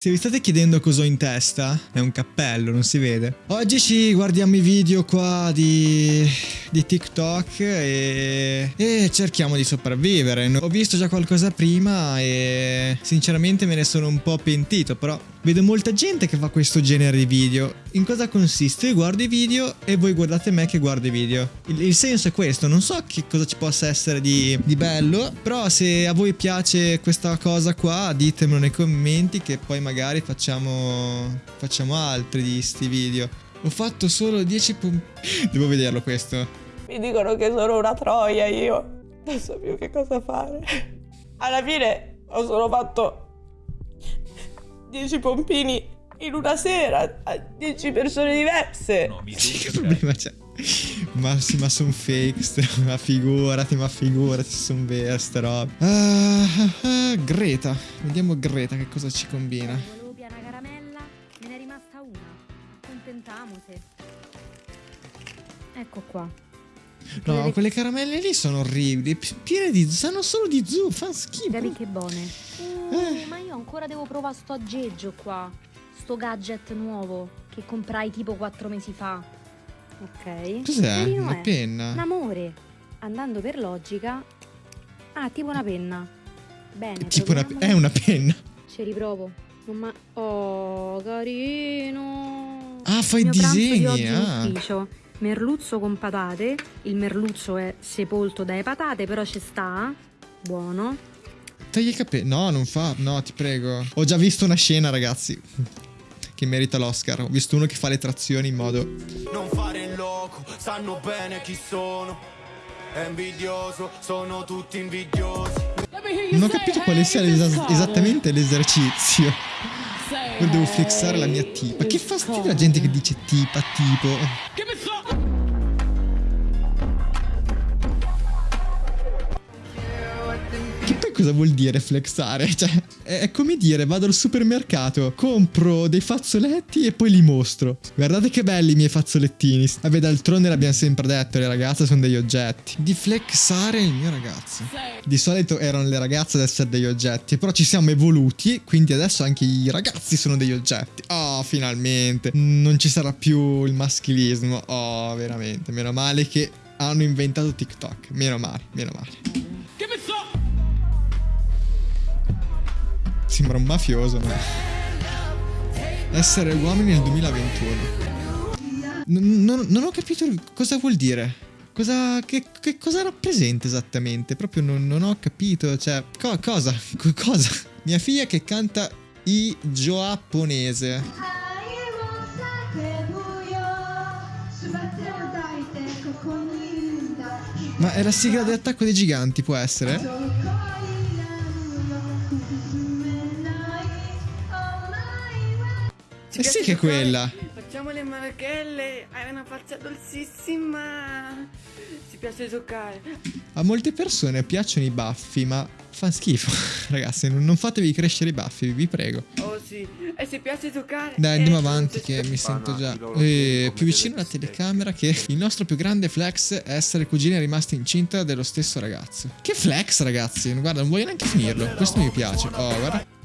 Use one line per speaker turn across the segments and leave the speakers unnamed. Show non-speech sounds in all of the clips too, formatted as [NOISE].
Se vi state chiedendo cosa ho in testa, è un cappello, non si vede. Oggi ci guardiamo i video qua di, di TikTok e, e cerchiamo di sopravvivere. Ho visto già qualcosa prima e sinceramente me ne sono un po' pentito, però vedo molta gente che fa questo genere di video. In cosa consiste? Io guardo i video e voi guardate me che guardo i video. Il, il senso è questo, non so che cosa ci possa essere di, di bello, però se a voi piace questa cosa qua ditemelo nei commenti che poi magari facciamo, facciamo altri di sti video. Ho fatto solo 10 punti. [LAUGHS] Devo vederlo questo.
Mi dicono che sono una troia io. Non so più che cosa fare. Alla fine ho solo fatto 10 pompini in una sera a 10 persone diverse.
No, mi che problema c'è? Ma sì, ma sono fake, ma figurati, ma figurati, sono vere ste robe. Uh, uh, Greta, vediamo Greta che cosa ci combina.
Volevo piena caramella, me ne è rimasta una. Contentamose. Ecco qua.
No, Vedete... quelle caramelle lì sono orribili, piene di... sanno solo di zucchero, fanno schifo.
Guarda che buone. Uh, eh. Ma io ancora devo provare sto aggeggio qua. Sto gadget nuovo che comprai tipo 4 mesi fa. Ok.
Cos'è? Una
è.
penna.
Un amore. Andando per logica. Ah, tipo una penna. Bene.
Tipo una, è una penna.
Ci riprovo. Ma... Oh, carino.
Ah, fai il disegni.
ah. Merluzzo con patate. Il merluzzo è sepolto dalle patate, però ci sta. Buono.
Tagli i capelli. No, non fa. No, ti prego. Ho già visto una scena, ragazzi. Che merita l'Oscar. Ho visto uno che fa le trazioni in modo. Non fare il loco, sanno bene chi sono. È invidioso, sono tutti invidiosi. Non ho capito quale sia es esattamente l'esercizio. Devo flexare la mia tipa. Che fastidio la gente che dice tipa, tipo. Cosa vuol dire flexare? [LAUGHS] Cioè, è come dire, vado al supermercato, compro dei fazzoletti e poi li mostro. Guardate che belli i miei fazzolettini. Vabbè, d'altronde l'abbiamo sempre detto, le ragazze sono degli oggetti. Di flexare il mio ragazzo. Di solito erano le ragazze ad essere degli oggetti, però ci siamo evoluti, quindi adesso anche i ragazzi sono degli oggetti. Oh, finalmente. Non ci sarà più il maschilismo. Oh, veramente. Meno male che hanno inventato TikTok. Meno male, meno male. Sembra un mafioso, no? Essere uomini nel 2021. N non, non, ho capito cosa vuol dire. Cosa, che, che cosa rappresenta esattamente? Proprio non, non ho capito. Cioè, co cosa? [LAUGHS] Co cosa? Mia figlia che canta i giapponese. Ma è la sigla dell'attacco dei giganti, può essere? Eh sì che è quella.
Facciamo le marachelle, hai una faccia dolcissima. Ci piace giocare.
A molte persone piacciono i baffi, ma fa schifo. [LAUGHS] Ragazzi, non fatevi crescere i baffi, vi prego.
Oh sì, e se piace giocare...
Dai, andiamo avanti che mi sento già eh, più vicino alla telecamera che il nostro più grande flex è essere cugina rimasta incinta dello stesso ragazzo. Che flex, ragazzi? Guarda, non voglio neanche finirlo. Questo mi piace. Oh, guarda.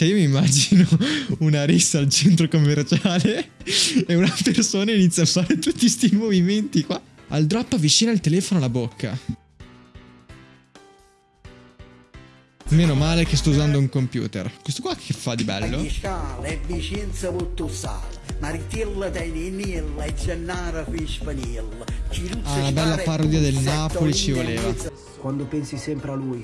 Cioè io mi immagino [LAUGHS] una rissa al centro commerciale [LAUGHS] e una persona inizia a fare tutti questi movimenti qua. Al drop avvicina il telefono alla bocca. Meno male che sto usando un computer. Questo qua che fa di bello? Ah, una bella parodia del Napoli ci voleva.
Quando pensi sempre a lui,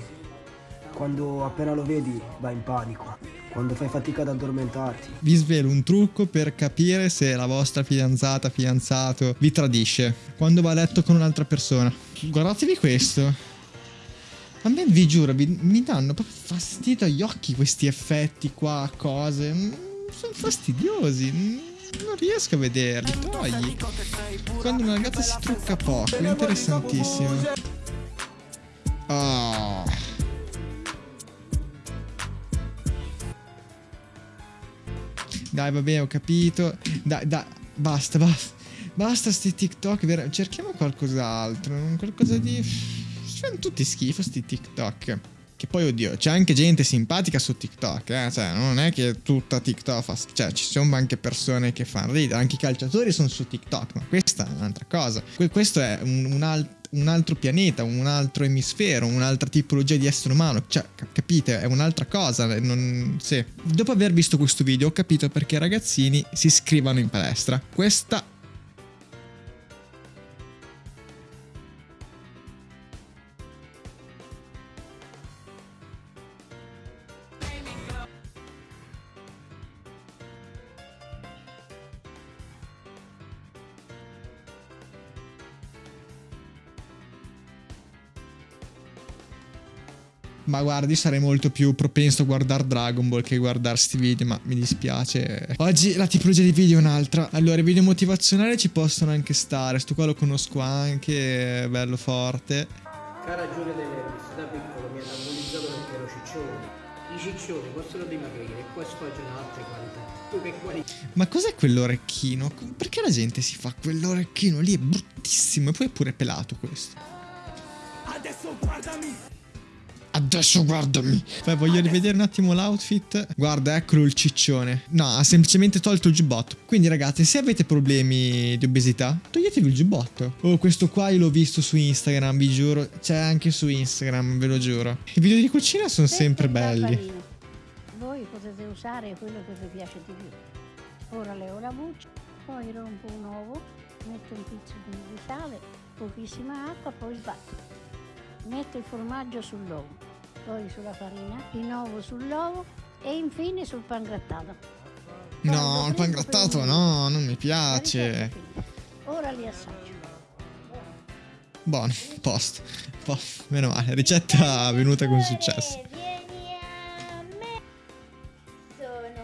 quando appena lo vedi vai in panico, quando fai fatica ad addormentarti.
Vi svelo un trucco per capire se la vostra fidanzata, fidanzato vi tradisce, quando va a letto con un'altra persona. Guardatevi questo. A me vi giuro, vi, mi danno proprio fastidio agli occhi questi effetti qua, cose. Mm, sono fastidiosi. Mm, non riesco a vederli, togli. Quando una ragazza si trucca poco, è interessantissimo. Oh. Dai, vabbè, ho capito. Dai, dai, basta, basta. Basta sti TikTok. Cerchiamo qualcos'altro. Qualcosa di fanno tutti schifo sti TikTok. Che poi, oddio, c'è anche gente simpatica su TikTok, eh? Cioè, non è che tutta TikTok fa... Cioè, ci sono anche persone che fanno ridere, anche i calciatori sono su TikTok, ma questa è un'altra cosa. questo è un, un, alt un altro pianeta, un altro emisfero, un'altra tipologia di essere umano. Cioè, capite, è un'altra cosa. Non... Sì. Dopo aver visto questo video ho capito perché i ragazzini si iscrivano in palestra. Questa Ma guardi, sarei molto più propenso a guardare Dragon Ball che a guardare sti video, ma mi dispiace. Oggi la tipologia di video è un'altra. Allora, i video motivazionali ci possono anche stare. Sto qua lo conosco anche, è bello forte.
Cara Giulia De Levis, da piccolo mi hanno analizzato perché ero ciccione. I ciccioni possono dimagrire e poi sfoggiano altre qualità. Tu che qualità?
Ma cos'è quell'orecchino? Perché la gente si fa quell'orecchino lì? È bruttissimo e poi è pure pelato questo. Adesso guardami! Adesso guardami. Beh, voglio rivedere un attimo l'outfit. Guarda, eccolo il ciccione. No, ha semplicemente tolto il giubbotto. Quindi, ragazzi, se avete problemi di obesità, toglietevi il giubbotto. Oh, questo qua io l'ho visto su Instagram, vi giuro. C'è anche su Instagram, ve lo giuro. I video di cucina sono sempre belli.
Voi potete usare quello che vi piace di più. Ora leo la buccia, poi rompo un uovo, metto un pizzico di sale, pochissima acqua, poi sbatto metto il formaggio sull'uovo, poi sulla farina, di nuovo sull'uovo e infine sul pan grattato.
No, il pan grattato no, non mi piace.
Ora li assaggio.
Buono, post. post. Meno male, ricetta venuta con successo.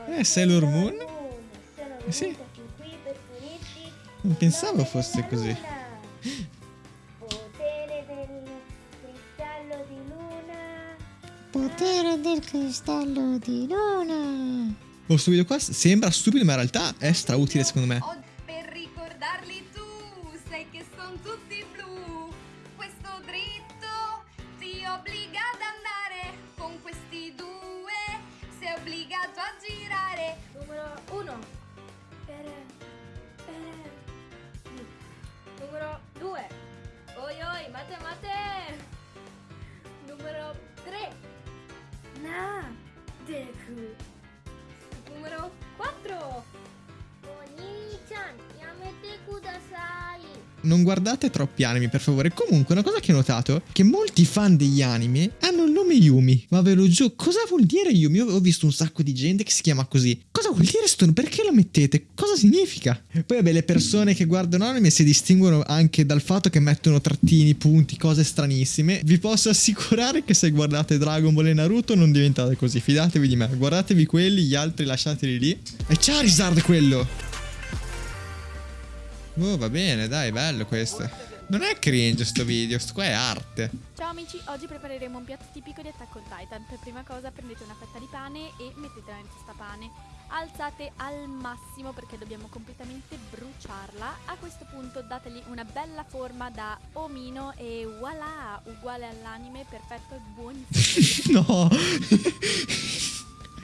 Eh, Sailor Moon? Eh sì. Non pensavo fosse così. Potere del cristallo di luna. Questo video qua sembra stupido, ma in realtà è strautile secondo me.
Per ricordarli tu, sai che sono tutti blu. Questo dritto ti obbliga ad andare con questi due. Sei obbligato a girare.
Numero uno. Per, per. Numero due. Oi oi, mate mate. Numero tre. Na, Deku. Numero 4. Oni-chan, yamete kudasai.
Non guardate troppi anime, per favore. Comunque, una cosa che ho notato è che molti fan degli anime hanno il nome Yumi. Ma ve lo giuro, cosa vuol dire Yumi? Io ho visto un sacco di gente che si chiama così. Cosa vuol dire sto? Perché lo mettete? Cosa significa? Poi vabbè, le persone che guardano anime si distinguono anche dal fatto che mettono trattini, punti, cose stranissime. Vi posso assicurare che se guardate Dragon Ball e Naruto non diventate così. Fidatevi di me. Guardatevi quelli, gli altri lasciateli lì. E Charizard quello! Oh, va bene, dai, bello questo. Non è cringe sto video, sto qua è arte.
Ciao amici, oggi prepareremo un piatto tipico di Attack on Titan. Per prima cosa prendete una fetta di pane e mettetela in questa pane. Alzate al massimo perché dobbiamo completamente bruciarla. A questo punto dategli una bella forma da omino e voilà, uguale all'anime, perfetto e buonissimo. [LAUGHS]
no! [LAUGHS]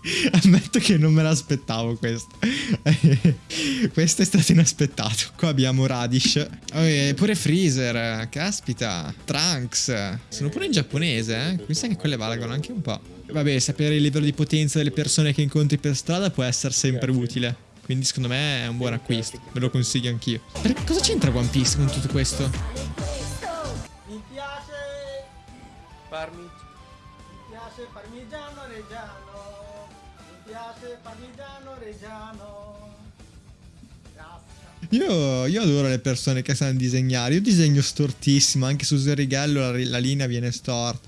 [LAUGHS] Ammetto che non me l'aspettavo questo. [LAUGHS] questo è stato inaspettato. Qua abbiamo Radish. Oh, pure Freezer. Caspita. Trunks. Sono pure in giapponese, eh. Mi sa che quelle valgono anche un po'. Vabbè, sapere il livello di potenza delle persone che incontri per strada può essere sempre utile. Quindi secondo me è un buon acquisto. Me lo consiglio anch'io. Cosa c'entra One Piece con tutto questo?
Mi piace Parmi Mi piace parmigiano reggiano piace parmigiano reggiano.
Io, io, adoro le persone che sanno disegnare. Io disegno stortissimo. Anche su Zerighello la, la linea viene storta.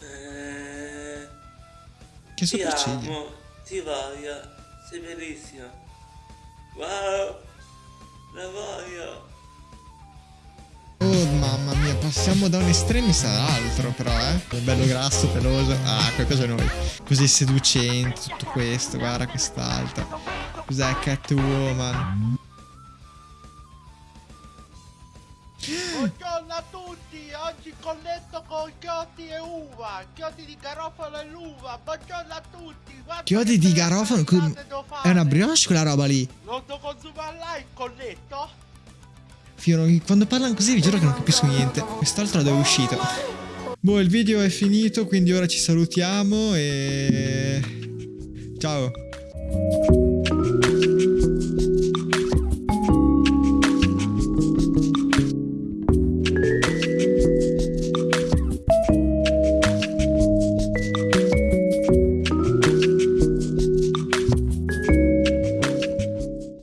Eh,
che sopracciglia.
Ti amo, ti voglio, sei bellissima. Wow, la voglio.
Passiamo da un estremista all'altro però, eh. Bello grasso, peloso. Ah, qualcosa noi. Così seducente, tutto questo, guarda quest'altro. Cos'è Catwoman?
Buongiorno a tutti, oggi colletto con chiodi e uva, chiodi di garofalo e l'uva, buongiorno a tutti. Guarda
Chiodi di garofano. È una brioche quella roba lì.
Lo devo consumare là il colletto?
Fiero, quando parlano così vi giuro che non capisco niente. Quest'altro è uscito. Boh, il video è finito, quindi ora ci salutiamo e... Ciao.